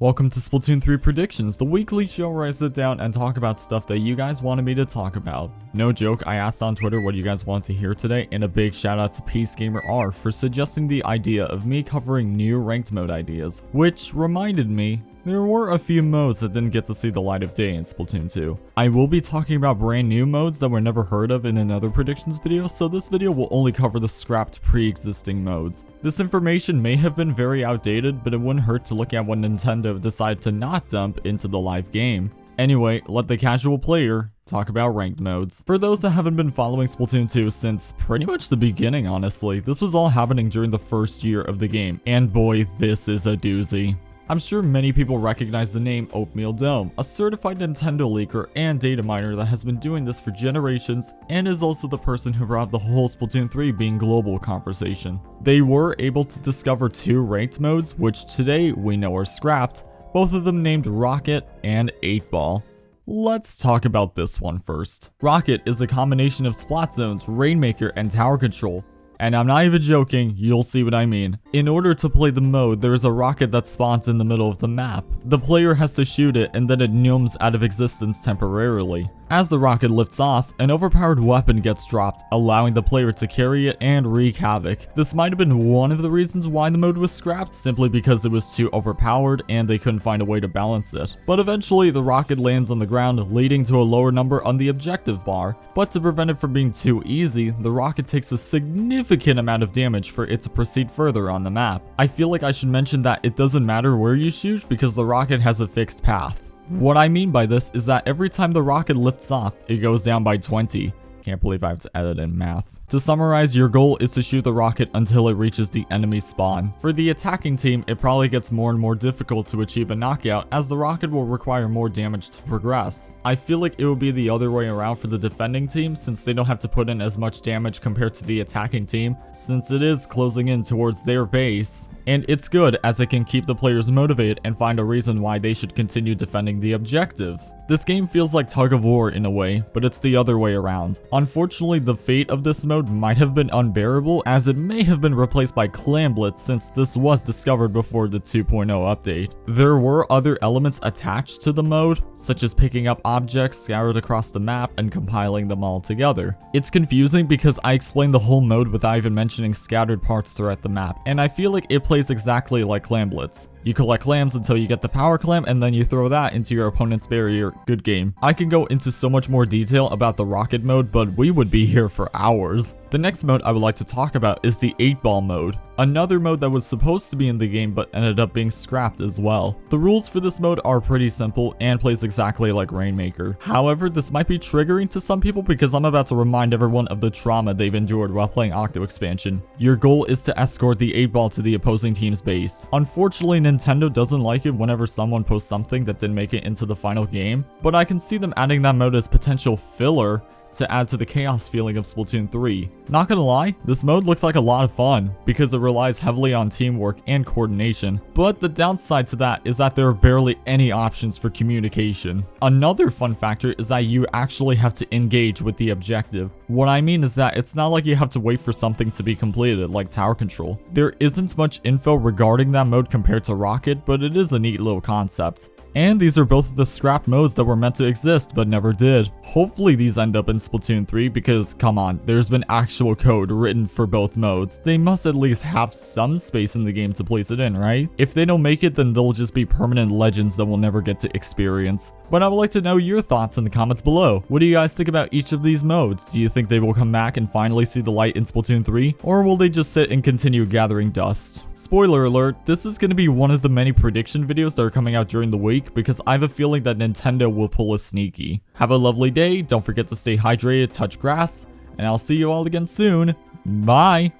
Welcome to Splatoon 3 Predictions, the weekly show where I sit down and talk about stuff that you guys wanted me to talk about. No joke, I asked on Twitter what you guys want to hear today, and a big shout out to PeaceGamerR for suggesting the idea of me covering new ranked mode ideas, which reminded me there were a few modes that didn't get to see the light of day in Splatoon 2. I will be talking about brand new modes that were never heard of in another predictions video, so this video will only cover the scrapped pre-existing modes. This information may have been very outdated, but it wouldn't hurt to look at what Nintendo decided to not dump into the live game. Anyway, let the casual player talk about ranked modes. For those that haven't been following Splatoon 2 since pretty much the beginning honestly, this was all happening during the first year of the game, and boy this is a doozy. I'm sure many people recognize the name Oatmeal Dome, a certified Nintendo leaker and data miner that has been doing this for generations and is also the person who brought the whole Splatoon 3 being global conversation. They were able to discover two ranked modes, which today we know are scrapped, both of them named Rocket and 8 Ball. Let's talk about this one first. Rocket is a combination of Splat Zones, Rainmaker, and Tower Control, and I'm not even joking, you'll see what I mean. In order to play the mode, there is a rocket that spawns in the middle of the map. The player has to shoot it and then it gnomes out of existence temporarily. As the rocket lifts off, an overpowered weapon gets dropped, allowing the player to carry it and wreak havoc. This might have been one of the reasons why the mode was scrapped, simply because it was too overpowered and they couldn't find a way to balance it. But eventually, the rocket lands on the ground, leading to a lower number on the objective bar. But to prevent it from being too easy, the rocket takes a significant amount of damage for it to proceed further on the map. I feel like I should mention that it doesn't matter where you shoot because the rocket has a fixed path. What I mean by this is that every time the rocket lifts off, it goes down by 20. Can't believe I have to edit in math. To summarize, your goal is to shoot the rocket until it reaches the enemy spawn. For the attacking team, it probably gets more and more difficult to achieve a knockout as the rocket will require more damage to progress. I feel like it will be the other way around for the defending team since they don't have to put in as much damage compared to the attacking team since it is closing in towards their base. And it's good as it can keep the players motivated and find a reason why they should continue defending the objective. This game feels like tug of war in a way, but it's the other way around. Unfortunately, the fate of this mode might have been unbearable as it may have been replaced by Clam Blitz since this was discovered before the 2.0 update. There were other elements attached to the mode, such as picking up objects scattered across the map and compiling them all together. It's confusing because I explained the whole mode without even mentioning scattered parts throughout the map, and I feel like it plays exactly like Clam Blitz. You collect clams until you get the power clam and then you throw that into your opponent's barrier. Good game. I can go into so much more detail about the rocket mode, but we would be here for hours. The next mode I would like to talk about is the 8 ball mode. Another mode that was supposed to be in the game but ended up being scrapped as well. The rules for this mode are pretty simple and plays exactly like Rainmaker. However, this might be triggering to some people because I'm about to remind everyone of the trauma they've endured while playing Octo Expansion. Your goal is to escort the 8 ball to the opposing team's base. Unfortunately, Nintendo doesn't like it whenever someone posts something that didn't make it into the final game, but I can see them adding that mode as potential filler to add to the chaos feeling of Splatoon 3. Not gonna lie, this mode looks like a lot of fun because it relies heavily on teamwork and coordination, but the downside to that is that there are barely any options for communication. Another fun factor is that you actually have to engage with the objective. What I mean is that it's not like you have to wait for something to be completed like tower control. There isn't much info regarding that mode compared to Rocket, but it is a neat little concept. And these are both of the scrap modes that were meant to exist but never did. Hopefully these end up in Splatoon 3 because come on, there's been actual code written for both modes. They must at least have some space in the game to place it in, right? If they don't make it then they'll just be permanent legends that we'll never get to experience. But I would like to know your thoughts in the comments below. What do you guys think about each of these modes? Do you think they will come back and finally see the light in Splatoon 3? Or will they just sit and continue gathering dust? Spoiler alert, this is going to be one of the many prediction videos that are coming out during the week week because I have a feeling that Nintendo will pull a sneaky. Have a lovely day, don't forget to stay hydrated, touch grass, and I'll see you all again soon. Bye!